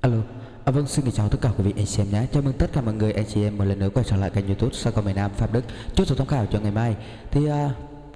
Alo, à, vâng xin chào tất cả quý vị anh chị em nhé. Chào mừng tất cả mọi người anh chị em một lần nữa quay trở lại kênh YouTube Sao Còn miền Nam Phạm Đức. Chốt số tham khảo cho ngày mai. Thì uh,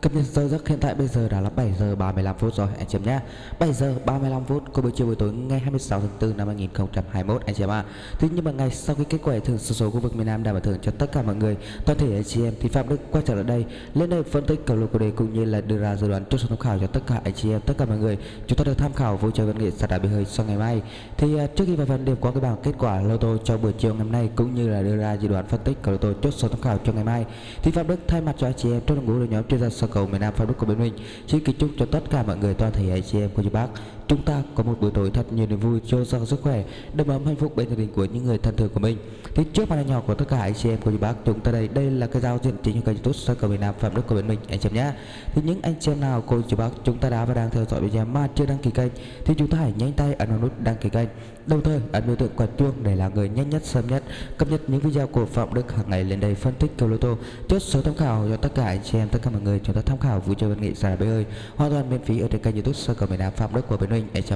Cập nhật giờ giấc hiện tại bây giờ đã là 7 giờ 35 phút rồi, anh chị em nhé 7 giờ 35 phút của buổi chiều buổi tối ngày 26 tháng 4 năm 2021 anh chị em ạ. À. Thế nhưng mà ngày sau khi kết quả thưởng số số khu vực miền Nam đã bảo thưởng cho tất cả mọi người, toàn thể anh chị em thì Phạm Đức quay trở lại đây, lên đây phân tích cầu lô của đề cũng như là đưa ra dự đoán chốt số tham khảo cho tất cả anh chị em, tất cả mọi người chúng ta được tham khảo vui chơi văn nghệ sạt đá bị hơi sau ngày mai thì à, trước khi vào phần điểm qua cái bảng kết quả lô tô cho buổi chiều ngày hôm nay cũng như là đưa ra dự đoán phân tích cầu lô tô chốt số tham khảo cho ngày mai, thì Phạm Đức thay mặt cho anh chị em trong đội ngũ đội nhóm chuyên gia cầu miền Nam Facebook của bên mình xin kính chúc cho tất cả mọi người toàn thể anh chị em cô chú bác chúng ta có một buổi tối thật nhiều niềm vui cho giàu sức khỏe, đầm ấm hạnh phúc bên gia đình của những người thân thương của mình. Thì trước màn nhỏ của tất cả anh chị em của chú bác chúng ta đây đây là cái giao diện chính của kênh youtube soi cầu miền nam, phạm đức của bên mình, anh chị em nhé. Thì những anh chị em nào, cô chú bác chúng ta đã và đang theo dõi video mà chưa đăng ký kênh, thì chúng ta hãy nhanh tay ấn vào nút đăng ký kênh. Đồng thời, ấn biểu tượng quả chuông để là người nhanh nhất, sớm nhất cập nhật những video của phạm đức hàng ngày lên đây phân tích cầu lô tô. Chốt số tham khảo cho tất cả anh chị em, tất cả mọi người chúng ta tham khảo vui chơi văn nghệ giải bơi ơi hoàn toàn miễn phí ở trên kênh youtube soi cầu miền nam, phạm đức của bên mình mình chị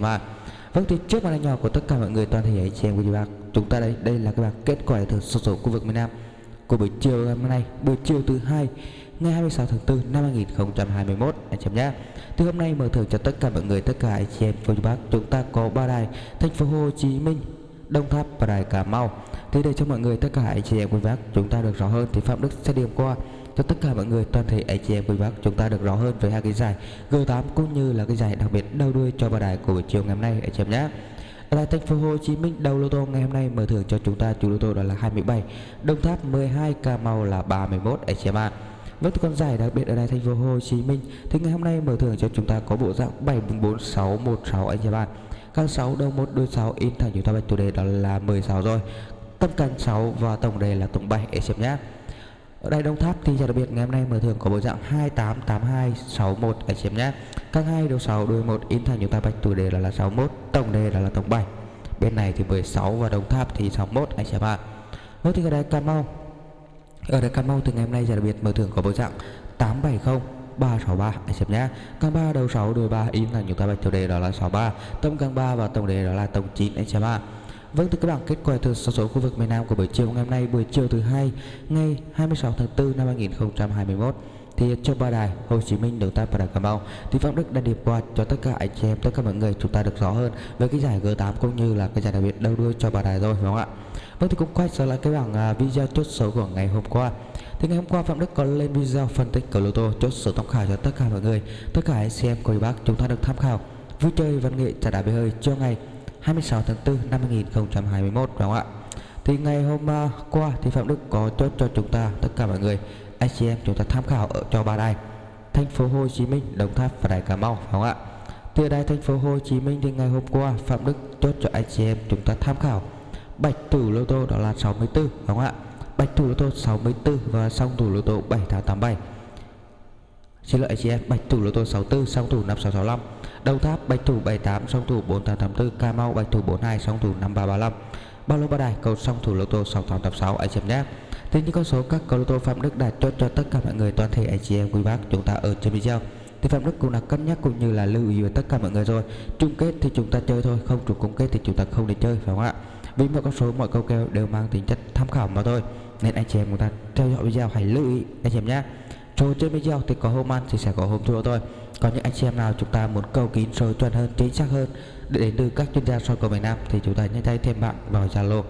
Vâng thì trước màn hình nhỏ của tất cả mọi người, toàn thể anh chị em của bác chúng ta đây đây là cái bảng kết quả thưởng sổ số khu vực miền Nam của buổi chiều ngày hôm nay, buổi chiều thứ hai, ngày 26 tháng 4 năm 2021 anh chị em nhé. Thì hôm nay mở thưởng cho tất cả mọi người, tất cả anh chị em cô chú bác chúng ta có ba đài, thành phố Hồ Chí Minh Đông Tháp và đài Cà Mau. Thì để cho mọi người, tất cả anh chị em quý bác chúng ta được rõ hơn thì Phạm Đức sẽ điểm qua cho tất cả mọi người toàn thể anh chị em quý bác chúng ta được rõ hơn về hai cái giải G8 cũng như là cái giải đặc biệt đầu đuôi cho ba đài của buổi chiều ngày hôm nay anh chị em nhé. Tại thành phố Hồ Chí Minh đầu lô tô ngày hôm nay mở thưởng cho chúng ta chủ lô tô đó là 27, Đồng Tháp 12, Cà Mau là 31 anh chị em ạ. Với con giải đặc biệt ở đài thành phố Hồ Chí Minh thì ngày hôm nay mở thưởng cho chúng ta có bộ dạng 744616 anh chị bạn. Căn 6 đầu 1 đôi 6 in thành chúng ta bạch chủ đề đó là 16 rồi. Tâm căn 6 và tổng đề là tổng 7 anh chị nhé. Ở đây Đông Tháp thì giải đặc biệt ngày hôm nay mở thưởng có bộ dạng 288261 anh chị em nhé. Các hai đầu 6 đuôi 1 in thành chúng ta bạch tuổi đề là, là 61, tổng đề là là tổng 7. Bên này thì 16 và Đông Tháp thì 61 anh chị em ạ. Nốt thì ở đây Cà Mau. Ở đây Cà Mau từ ngày hôm nay giải đặc biệt mở thưởng có bộ dạng 870 363 anh xem nhé Càng 3 đầu 6 đuôi 3 in thành chúng ta bạch chủ đề đó là 63 tâm càng 3 và tổng đề đó là tổng 9 anh xem ạ Vâng thưa các bảng kết quả từ sổ số khu vực miền Nam của buổi chiều ngày hôm nay buổi chiều thứ hai ngày 26 tháng 4 năm 2021 thì cho ba đài Hồ Chí Minh, Đồng Tháp và Đà Cà Mau. Thì Phạm Đức đã điệp qua cho tất cả anh chị em tất cả mọi người chúng ta được rõ hơn về cái giải G8 cũng như là cái giải đặc biệt đầu đuôi cho ba đài rồi đúng không ạ? Vâng thì cũng quay trở lại cái bảng à, video chốt số của ngày hôm qua. Thì ngày hôm qua Phạm Đức có lên video phân tích cầu lô tô chốt số tham khảo cho tất cả mọi người tất cả anh chị em cô bác chúng ta được tham khảo. Vui chơi văn nghệ trả đá bể hơi cho ngày. 26 tháng 4 năm 2021 đúng không ạ? Thì ngày hôm à, qua thì Phạm Đức có chốt cho chúng ta, tất cả mọi người anh chị em chúng ta tham khảo ở, cho ba đài. Thành phố Hồ Chí Minh, Đồng Tháp và đài Cà Mau đúng không ạ? Từ đài thành phố Hồ Chí Minh thì ngày hôm qua, Phạm Đức chốt cho anh chị em chúng ta tham khảo. Bạch tử lô tô đó là 64 đúng không ạ? Bạch thủ lô tô 64 và song thủ lô tô 7887 xin lỗi anh chị em bạch thủ lô tô 64 song thủ 5665 đầu tháp, bạch thủ 78 song thủ 4884 cà mau bạch thủ 42 song thủ 5335 bao lô ba đài, cầu song thủ lô tô 6886 anh chị em nhé. Thì những con số các cầu lô tô phạm đức đã chốt cho tất cả mọi người toàn thể anh chị em quý bác chúng ta ở trên video. Thì phạm đức cũng đã cân nhắc cũng như là lưu ý với tất cả mọi người rồi. Chung kết thì chúng ta chơi thôi, không trùng chung kết thì chúng ta không để chơi, phải không ạ? Vì mọi con số, mọi câu kèo đều mang tính chất tham khảo mà thôi. Nên anh chị em chúng ta theo dõi video hãy lưu ý anh chị em nhé. Trò trên video thì có hôm ăn thì sẽ có hôm thua thôi còn những anh chị em nào chúng ta muốn cầu kín sâu chuẩn hơn chính xác hơn để đến từ các chuyên gia soi cầu miền Nam thì chúng ta nhanh tay thêm bạn vào Zalo.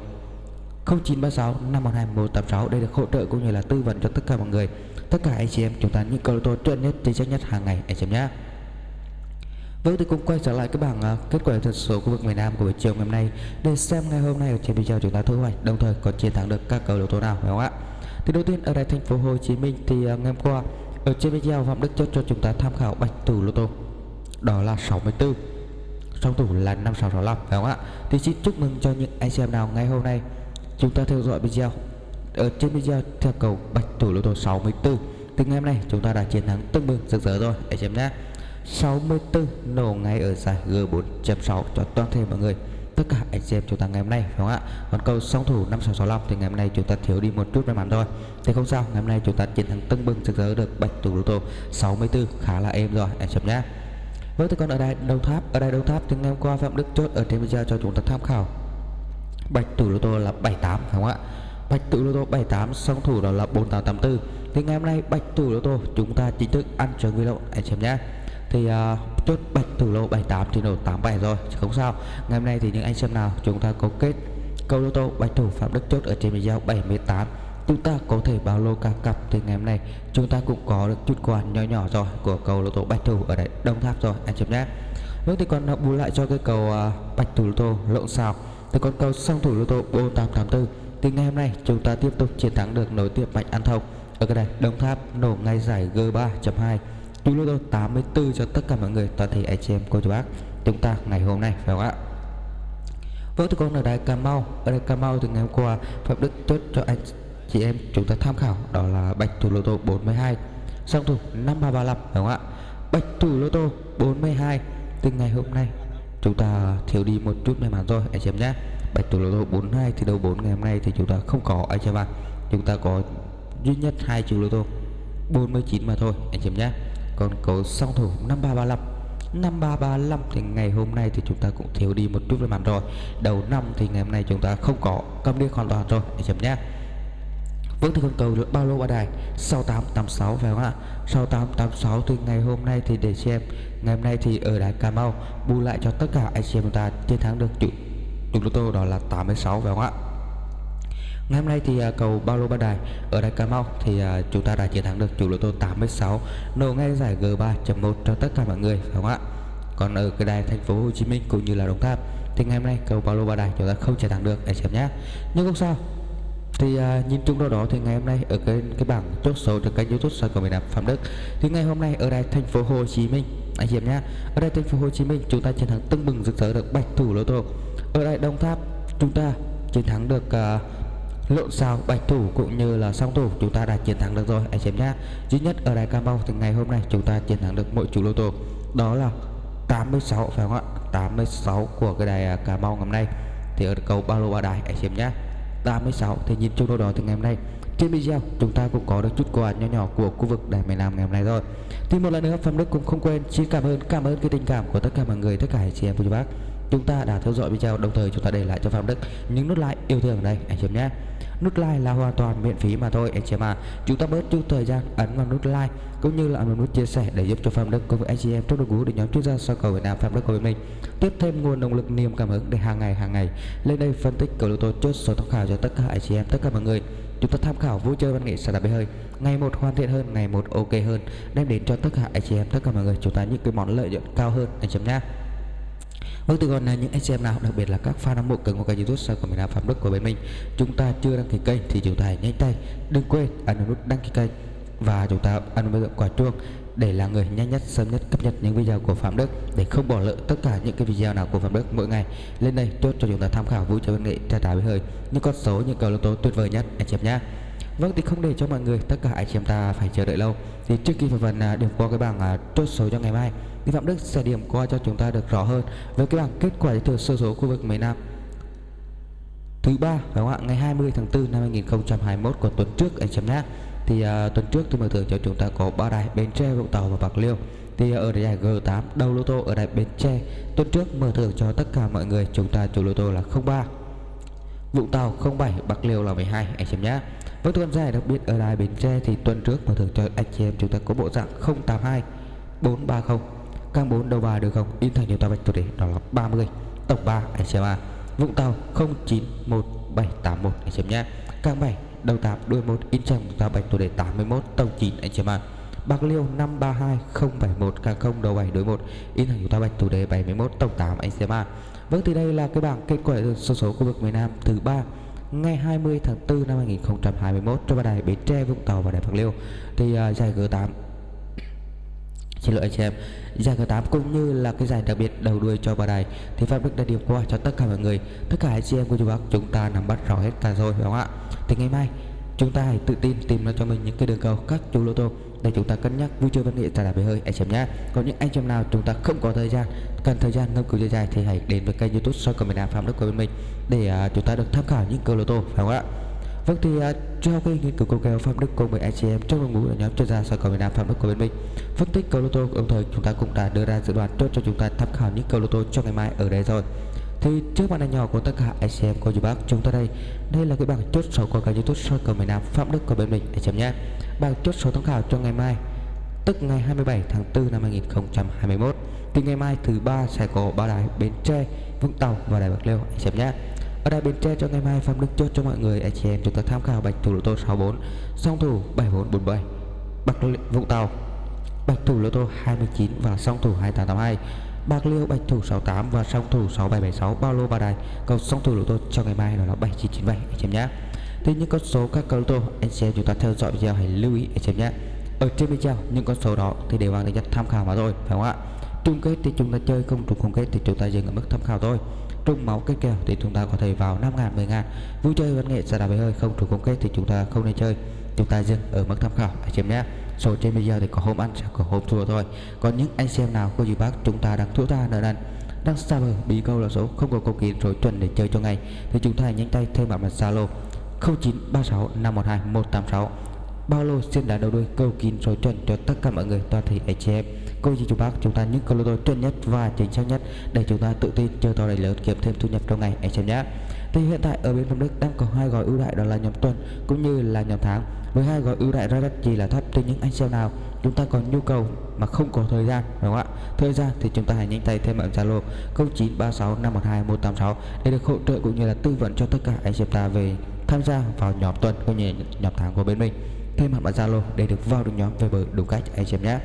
0936 512 186 để được hỗ trợ cũng như là tư vấn cho tất cả mọi người. Tất cả anh chị em chúng ta những cầu tô chuẩn nhất chính xác nhất hàng ngày anh chị em nhé. Vâng thì cũng quay trở lại cái bảng uh, kết quả thật số khu vực miền Nam của buổi chiều ngày hôm nay. Để xem ngày hôm nay ở trên video chúng ta thu hoạch đồng thời có chiến thắng được các cầu đấu tố nào phải không ạ? Thì đầu tiên ở đây thành phố Hồ Chí Minh thì uh, ngày hôm qua ở trên video Phạm Đức chốt cho chúng ta tham khảo bạch thủ lô tô. Đó là 64 song thủ là 5665 phải không ạ? Thì xin chúc mừng cho những anh xem nào ngày hôm nay chúng ta theo dõi video ở trên video theo cầu bạch thủ lô tô 64 thì ngày hôm nay chúng ta đã chiến thắng tương bừng, rực rỡ rồi. Anh xem nhé. 64 nổ ngay ở giải G4.6 cho toàn thể mọi người tất cả anh xem chúng ta ngày hôm nay, phải không ạ? Còn câu song thủ 5665 thì ngày hôm nay chúng ta thiếu đi một chút may mắn thôi. Thì không sao, ngày hôm nay chúng ta chiến thắng tưng bừng rực rỡ được bạch thủ lô tô 64 khá là êm rồi, anh chấm nhé. Vâng thì còn ở đây đầu tháp, ở đây đầu tháp thì ngày hôm qua Phạm Đức chốt ở trên video cho chúng ta tham khảo. Bạch thủ lô tô là 78 phải không ạ? Bạch thủ lô tô 78 song thủ đó là 4884 thì ngày hôm nay bạch thủ lô tô chúng ta chính thức ăn trường vi lộn anh xem nhé thì uh, chốt bạch thủ lô 78 thì nổ 87 rồi chứ không sao. Ngày hôm nay thì những anh xem nào chúng ta có kết câu lô tô bạch thủ phạm đức chốt ở trên video 78 chúng ta có thể bao lô cả cặp thì ngày hôm nay chúng ta cũng có được chút quà nhỏ nhỏ rồi của cầu lô tô bạch thủ ở đấy đồng tháp rồi anh xem nhé. Nước thì còn à, bù lại cho cái cầu uh, à, bạch thủ lô tô lộn xào. Thì còn cầu song thủ lô tô 4884 thì ngày hôm nay chúng ta tiếp tục chiến thắng được nối tiếp mạnh an thông. Ở cái này đồng tháp nổ ngay giải g 3.2 Bluetooth 84 cho tất cả mọi người, toàn thể anh chị em, cô chú bác. Chúng ta ngày hôm nay, phải không ạ? Vâng thưa con ở đài Cà Mau, ở đài Cà Mau từ ngày hôm qua, Phạm Đức chốt cho anh chị em chúng ta tham khảo, đó là bạch thủ lô tô 42 song thủ 5335 phải không ạ? Bạch thủ lô tô 42 từ ngày hôm nay, chúng ta thiếu đi một chút may mắn rồi anh chị em nhé. Bạch thủ lô tô 42 thì đầu 4 ngày hôm nay thì chúng ta không có, anh chị em ạ. Chúng ta có duy nhất hai triệu lô tô 49 mà thôi, anh chị em nhé còn cầu song thủ 5335 5335 thì ngày hôm nay thì chúng ta cũng thiếu đi một chút về mặt rồi. Đầu năm thì ngày hôm nay chúng ta không có cầm đi hoàn toàn rồi. Để chấm nhé. Vâng thì con cầu được bao lô ba đài? 6886 phải không ạ? 6886 thì ngày hôm nay thì để xem. Ngày hôm nay thì ở đài Cà Mau, Bù lại cho tất cả anh chị em chúng ta chiến thắng được chủ chủ lô tô đó là 86 phải không ạ? Ngày hôm nay thì à, cầu bao lô ba đài ở đài Cà Mau thì à, chúng ta đã chiến thắng được chủ lô tô 86 nổ ngay giải G3.1 cho tất cả mọi người phải không ạ? Còn ở cái đài thành phố Hồ Chí Minh cũng như là Đồng Tháp thì ngày hôm nay cầu bao lô ba đài chúng ta không chiến thắng được anh xem nhé. Nhưng không sao. Thì uh, nhìn chung đâu đó thì ngày hôm nay ở cái cái bảng chốt số trên kênh YouTube soi của miền Nam Phạm Đức thì ngày hôm nay ở đài thành phố Hồ Chí Minh anh chị em nhé. Ở đây thành phố Hồ Chí Minh chúng ta chiến thắng tưng bừng rực rỡ được bạch thủ lô tô. Ở đài Đồng Tháp chúng ta chiến thắng được uh, lộn xào bạch thủ cũng như là song thủ, chúng ta đã chiến thắng được rồi. Anh chị em nhé duy nhất ở đài Cà Mau thì ngày hôm nay chúng ta chiến thắng được mỗi chủ lô tô. Đó là 86 phải không ạ? 86 của cái đài à, Cà Mau ngày hôm nay. Thì ở cầu ba lô ba đài, anh chị em nhé 86 thì nhìn chung đâu đó thì ngày hôm nay. Trên video, chúng ta cũng có được chút quà nhỏ nhỏ của khu vực đài miền Nam ngày hôm nay rồi. Thì một lần nữa, Phạm Đức cũng không quên, xin cảm ơn cảm ơn cái tình cảm của tất cả mọi người, tất cả anh chị em của chú bác chúng ta đã theo dõi video, đồng thời chúng ta để lại cho Phạm Đức những nút like yêu thương ở đây. Anh chị em nhé. Nút like là hoàn toàn miễn phí mà thôi, anh chị em à chúng ta bớt chút thời gian ấn vào nút like, cũng như là ấn vào nút chia sẻ để giúp cho Phạm Đức cùng với anh chị em trong đội ngũ để nhóm chuyên gia soi cầu Việt Nam Phạm Đức của mình tiếp thêm nguồn động lực, niềm cảm hứng để hàng ngày hàng ngày lên đây phân tích cầu lô tô chốt số tham khảo cho tất cả anh chị em, tất cả mọi người. Chúng ta tham khảo vui chơi văn nghệ sẽ đạp bê hơi. Ngày một hoàn thiện hơn, ngày một ok hơn, đem đến cho tất cả anh chị em, tất cả mọi người. Chúng ta những cái món lợi nhuận cao hơn, anh chị em nhé. Vâng từ còn là những anh chị em nào, đặc biệt là các fan hâm mộ cần của kênh youtube sao của mình là Phạm Đức của bên mình. Chúng ta chưa đăng ký kênh thì chúng ta hãy nhanh tay Đừng quên ấn nút đăng ký kênh Và chúng ta ấn vào quả chuông để là người nhanh nhất, sớm nhất cập nhật những video của Phạm Đức để không bỏ lỡ tất cả những cái video nào của Phạm Đức mỗi ngày. Lên đây chốt cho chúng ta tham khảo vui chơi văn nghệ tra tải với hơi những con số, những cầu lô tố tuyệt vời nhất, anh chị em nhé Vâng thì không để cho mọi người tất cả anh chị em ta phải chờ đợi lâu. Thì trước khi phần à, điểm qua cái bảng à, chốt số cho ngày mai thì Phạm Đức sẽ điểm qua cho chúng ta được rõ hơn với cái bảng kết quả giải thưởng sơ số khu vực miền Nam. Thứ ba phải không ạ? Ngày 20 tháng 4 năm 2021 của tuần trước anh chấm nhé. Thì uh, tuần trước thì mở thưởng cho chúng ta có ba đài Bến Tre Vũng Tàu và Bạc Liêu. Thì ở giải G8 đầu lô tô ở đài Bến Tre. Tuần trước mở thưởng cho tất cả mọi người chúng ta chủ lô tô là 03 Vũng Tàu 07 Bạc Liêu là 12 anh xem nhé với tuần giải đặc biệt ở đài Bến Tre thì tuần trước mà thưởng cho anh chị em chúng ta có bộ dạng 082 430 Càng 4 đầu bài được không? In thành nhiều tàu bạch tuổi đề, đó là 30 Tổng 3 anh xem à Vũng Tàu 091781 anh xem nhé Càng 7 đầu 8 đuôi 1 in trong tàu bạch tuổi đề 81 tổng 9 anh xem à Bạc Liêu 532071 càng không đầu 7 đối 1 in thành của ta bạch chủ đề 71 tổng 8 anh xem ạ, Vâng thì đây là cái bảng kết quả số số khu vực miền Nam thứ ba ngày 20 tháng 4 năm 2021 cho ba đài Bến Tre, Vũng Tàu và đài Bạc Liêu. Thì uh, giải G8 xin lỗi anh chị em giải G8 cũng như là cái giải đặc biệt đầu đuôi cho Bà đài thì phát Đức đã điểm qua cho tất cả mọi người. Tất cả anh chị em của chú bác chúng ta nắm bắt rõ hết cả rồi phải không ạ? Thì ngày mai chúng ta hãy tự tin tìm ra cho mình những cái đường cầu các chú lô tô để chúng ta cân nhắc vui chơi văn nghệ trả lại về hơi. Anh em nhé còn những anh em nào chúng ta không có thời gian cần thời gian ngâm cứu dài dài thì hãy đến với kênh youtube soi comment nam phạm đức của bên mình để uh, chúng ta được tham khảo những cầu lô tô phải không ạ? Vâng thì uh, cho cái nghiên cứu cầu kèo Phạm Đức cùng với anh chị em trong đội ngũ là nhóm chuyên gia soi cầu Việt Nam Phạm Đức của bên mình phân tích cầu lô tô đồng thời chúng ta cũng đã đưa ra dự đoán chốt cho chúng ta tham khảo những cầu lô tô cho ngày mai ở đây rồi thì trước màn hình nhỏ của tất cả anh chị em cô chú bác chúng ta đây. Đây là cái bảng chốt số của kênh youtube soi cầu miền Nam Phạm Đức của bên mình. Anh chị em nhé. Bảng chốt số tham khảo cho ngày mai, tức ngày 27 tháng 4 năm 2021 thì ngày mai thứ ba sẽ có ba đài Bến Tre, Vũng Tàu và Đài Bạc Liêu. Anh chị em nhé. Ở đài Bến Tre cho ngày mai, Phạm Đức chốt cho mọi người anh chị em chúng ta tham khảo bạch thủ lô tô 64 song thủ 7447 Bạc Vũng Tàu. Bạch thủ lô tô 29 và song thủ 2882 Bạc Liêu bạch thủ 68 và song thủ 6776 bao lô ba đài. Cầu song thủ lô tô cho ngày mai đó là 7997 anh chị em nhé. Thì những con số các cầu tô, anh chị em chúng ta theo dõi video hãy lưu ý, anh chị em nhé. Ở trên video, những con số đó thì đều mang tính chất tham khảo mà thôi, phải không ạ? Chung kết thì chúng ta chơi không trùng không kết thì chúng ta dừng ở mức tham khảo thôi. Trùng máu kết kèo thì chúng ta có thể vào 5 ngàn 10 ngàn. Vui chơi văn nghệ sẽ đá hơi không trùng không kết thì chúng ta không nên chơi. Chúng ta dừng ở mức tham khảo, anh chị em nhé số trên video thì có hôm ăn sẽ có hôm thua thôi. Còn những anh xem nào cô dì bác chúng ta đang thua ta nợ nần. Đang xa bờ bị câu là số không có câu kín rồi chuẩn để chơi cho ngày thì chúng ta hãy nhanh tay thêm bạn mặt zalo 0936 512 186 bao lô xin đá đầu đuôi, câu kín rồi chuẩn cho tất cả mọi người, toàn thể anh chị em. Cô dì chú bác, chúng ta những câu lô tô chuẩn nhất và chính xác nhất để chúng ta tự tin chơi to đầy lớn, kiếm thêm thu nhập trong ngày, anh chị em nhé. Thì hiện tại ở bên phong Đức đang có hai gói ưu đại đó là nhóm tuần cũng như là nhóm tháng với hai gói ưu đãi ra đất chỉ là thấp từ những anh xem nào, chúng ta còn nhu cầu mà không có thời gian, đúng không ạ? Thời gian thì chúng ta hãy nhanh tay thêm ở zalo 0936512186 để được hỗ trợ cũng như là tư vấn cho tất cả anh xem ta về tham gia vào nhóm tuần cũng như nhóm tháng của bên mình. Thêm bạn zalo để được vào được nhóm về bờ đúng cách anh xem nhé.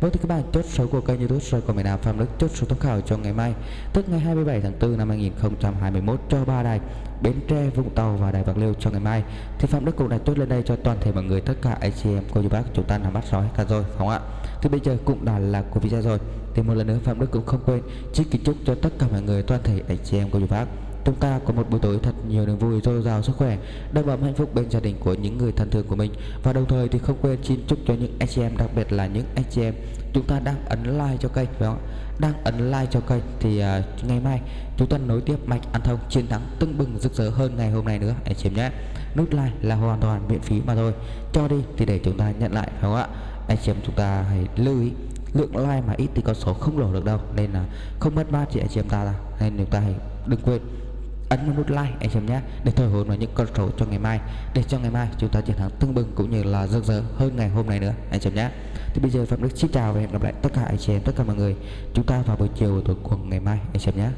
Vâng thưa các bạn chốt số của kênh youtube soi của miền Nam Phạm Đức chốt số tham khảo cho ngày mai Tức ngày 27 tháng 4 năm 2021 cho ba đài Bến Tre, Vũng Tàu và Đài Bạc Liêu cho ngày mai. Thì Phạm Đức cũng đã chốt lên đây cho toàn thể mọi người tất cả anh chị em cô chú bác chúng ta nắm bắt rõ cả rồi không ạ? Thì bây giờ cũng đã là của video rồi. Thì một lần nữa Phạm Đức cũng không quên Chỉ kính chúc cho tất cả mọi người toàn thể anh chị em cô chú bác chúng ta có một buổi tối thật nhiều niềm vui dồi dào sức khỏe đầm ấm hạnh phúc bên gia đình của những người thân thương của mình. Và đồng thời thì không quên xin chúc cho những anh chị em đặc biệt là những anh chị em chúng ta đang ấn like cho kênh phải không đang ấn like cho kênh thì uh, ngày mai chúng ta nối tiếp mạch ăn thông chiến thắng tưng bừng rực rỡ hơn ngày hôm nay nữa. Anh chị em nhé. Nút like là hoàn toàn miễn phí mà thôi. Cho đi thì để chúng ta nhận lại phải không ạ? Anh chị em chúng ta hãy lưu ý lượng like mà ít thì con số không đổ được đâu. Nên là không mất mát chị anh chị em ta nên chúng ta hãy đừng quên ấn vào nút like anh em nhé, để thổi hồn vào những con số cho ngày mai. Để cho ngày mai chúng ta chiến thắng tưng bừng cũng như là rực rỡ hơn ngày hôm nay nữa, anh em nhé. Thì bây giờ phạm đức xin chào và hẹn gặp lại tất cả anh chị em, tất cả mọi người. Chúng ta vào buổi chiều tối của ngày mai, anh em nhé.